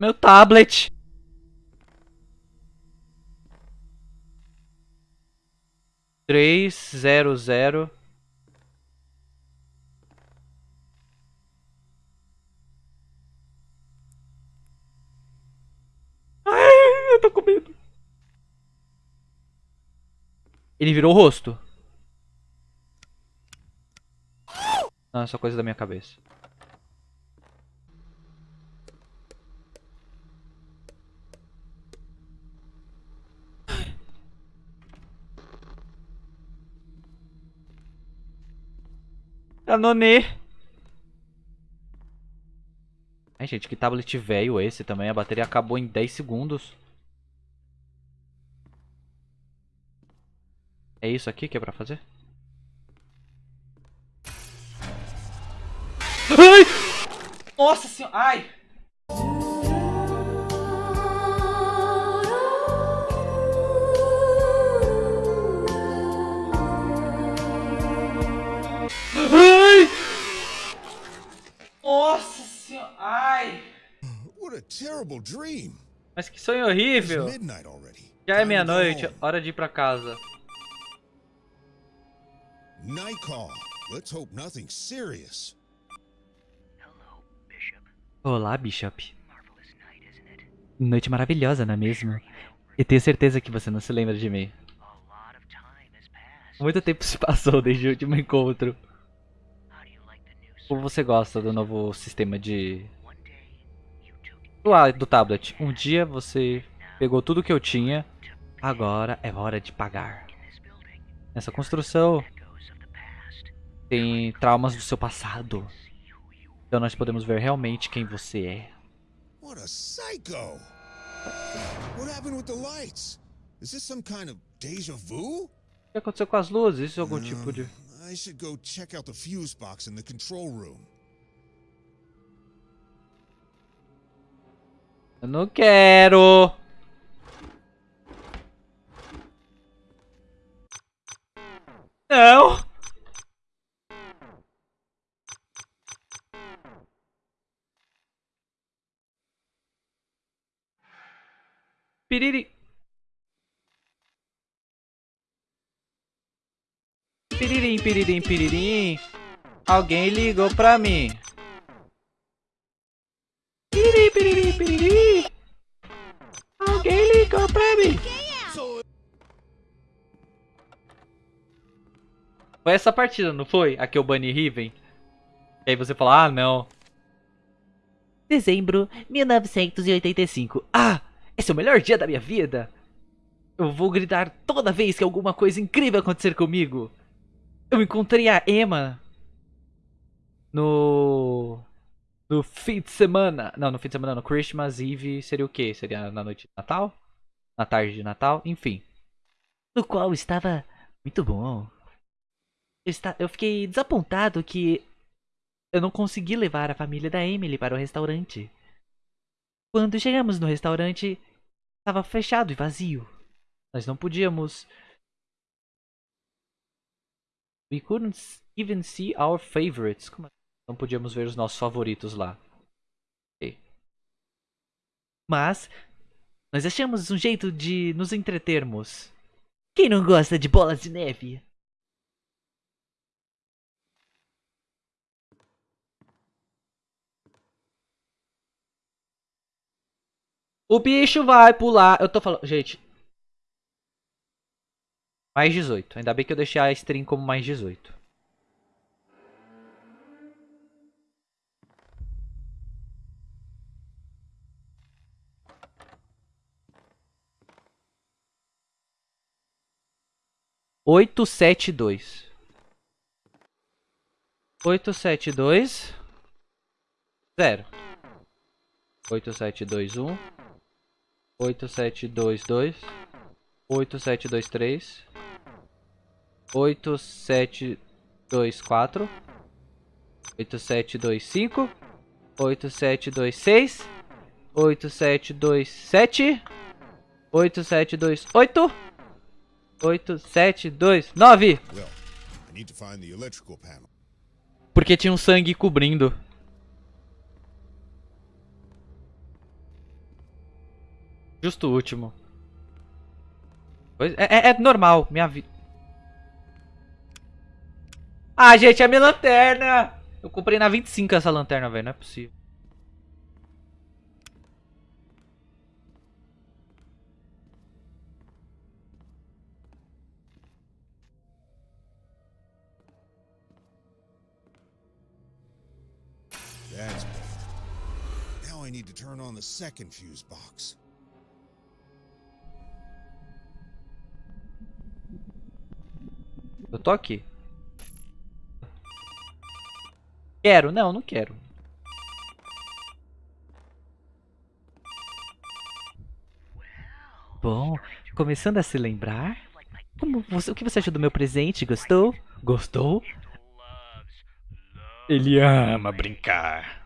Meu tablet. Três, zero, zero. Ai, eu tô com medo. Ele virou o rosto. Não, é só coisa da minha cabeça. Canonê. Ai, gente, que tablet velho esse também. A bateria acabou em 10 segundos. É isso aqui que é pra fazer? Ai! Nossa senhora! Ai! Mas que sonho horrível! It's midnight already. Já é meia-noite, hora de ir pra casa. Night call. Let's hope nothing serious. Hello, Bishop. Olá, Bishop. Marvelous night, isn't it? Noite maravilhosa, não é mesmo? E tenho certeza que você não se lembra de mim. Muito tempo se passou desde o último encontro. Como você gosta do novo sistema de... Do, do tablet. Um dia você pegou tudo que eu tinha. Agora é hora de pagar. Nessa construção tem traumas do seu passado. Então nós podemos ver realmente quem você é. What a psycho! What happened with the lights? Is this some kind of deja vu? O que aconteceu com as luzes? Isso é algum tipo de... I should go check out the fuse box in the control room. Eu não quero! Não! Piriri. Piririm, piririm, piririm. Alguém ligou pra mim. Piriri, piriri, piriri. Alguém ligou pra mim. Foi essa partida, não foi? A que eu bani Riven? E aí você fala, ah, não. Dezembro 1985. Ah, esse é o melhor dia da minha vida. Eu vou gritar toda vez que alguma coisa incrível acontecer comigo. Eu encontrei a Emma no no fim de semana. Não, no fim de semana, no Christmas Eve seria o quê? Seria na noite de Natal? Na tarde de Natal? Enfim. No qual estava muito bom. Eu, está... eu fiquei desapontado que eu não consegui levar a família da Emily para o restaurante. Quando chegamos no restaurante, estava fechado e vazio. Nós não podíamos. We couldn't even see our favorites. Como assim? Não podíamos ver os nossos favoritos lá. Ok. Mas nós achamos um jeito de nos entretermos. Quem não gosta de bolas de neve? O bicho vai pular. Eu tô falando. Gente. Mais 18. Ainda bem que eu deixei a stream como mais 18. Oito, sete, dois. Oito, sete, dois. Zero. Oito, sete, dois, um. 8722 8723 8724 8725 8726 8727 8728 8729 Well, I need to find the electrical panel. Porque tinha um sangue cobrindo. justo o último. Pois- É, é- é normal, minha vida. Ah, gente, é minha lanterna! Eu comprei na 25 essa lanterna, velho. Não é possível. That's better. Now I need to turn on the second fuse box. Eu tô aqui. Quero? Não, não quero. Bom, começando a se lembrar. Como você, o que você achou do meu presente? Gostou? Gostou? Ele ama brincar.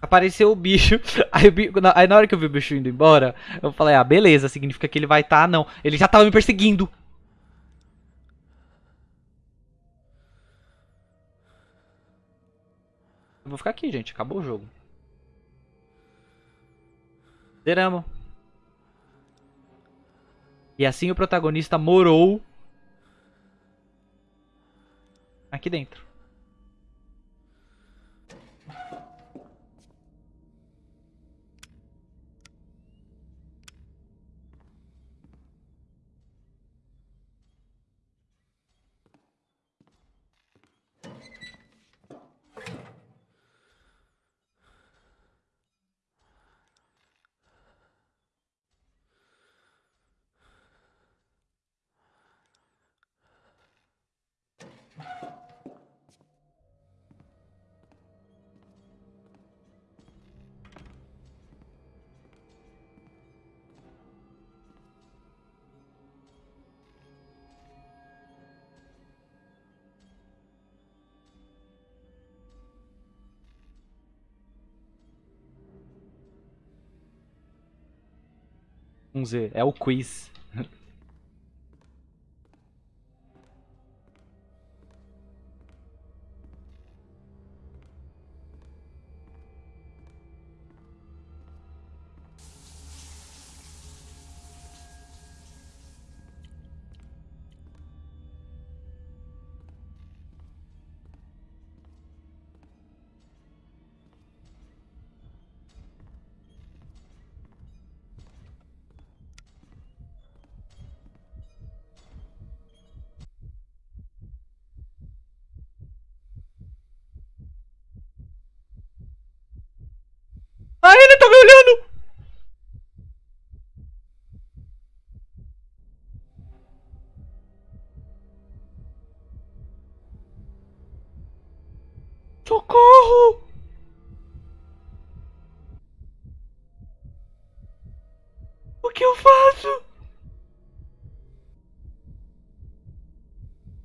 Apareceu o bicho. Aí, o bi- na- aí na hora que eu vi o bicho indo embora, eu falei, ah, beleza, significa que ele vai estar. não, ele já tava me perseguindo. Vou ficar aqui, gente. Acabou o jogo. Zeramos. E assim o protagonista morou aqui dentro. Um Z. É o quiz.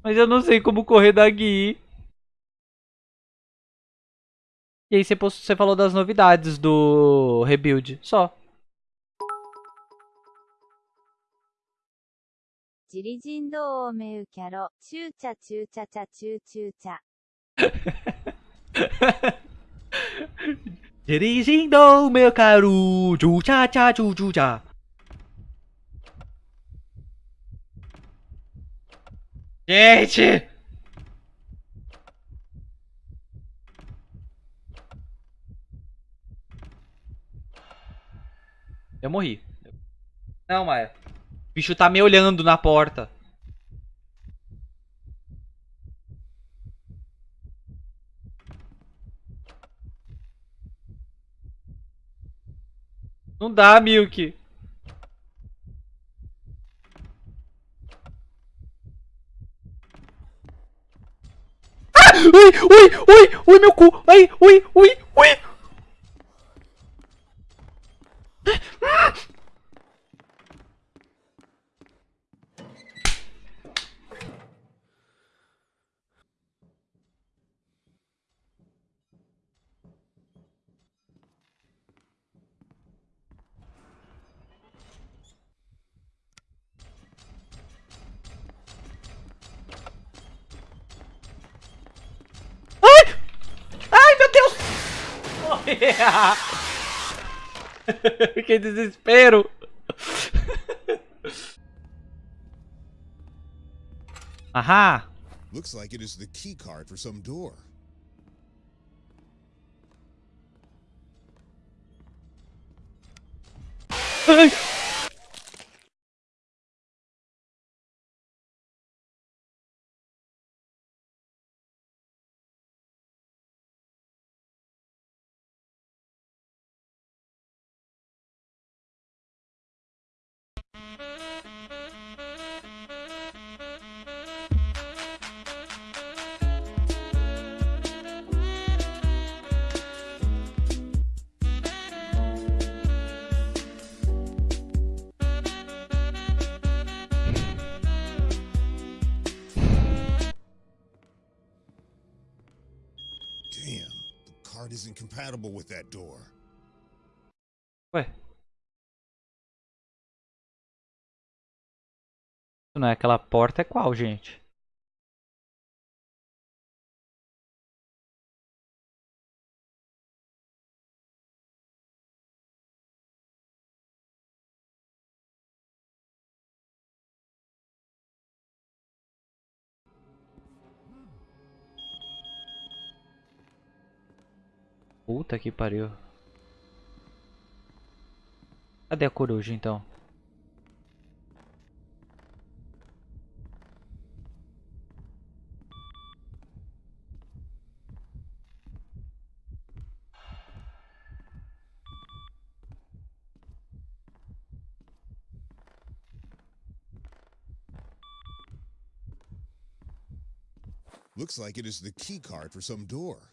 Mas eu não sei como correr da Gui. E aí você, falou das novidades do Rebuild, só. Dirigindo, meu caro, tchu tchá tchá tchu tchu tchá. Gente! Eu morri. Não, Maia. O bicho tá me olhando na porta. Não dá, Milk. Ah! Ui, ui, ui, ui, meu cu. Ai, ui, ui, ui. que desespero! Ahá! Looks like it is the key card for some door. Compatible with that door. Ué. Isso não é aquela porta, é qual, gente? Puta que pariu. Cadê a coruja então? Looks like it is the key card for some door.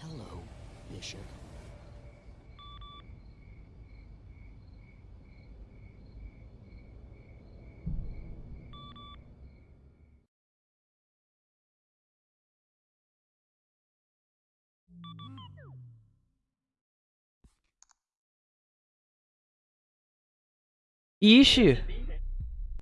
Hello, Bishop. Ixi!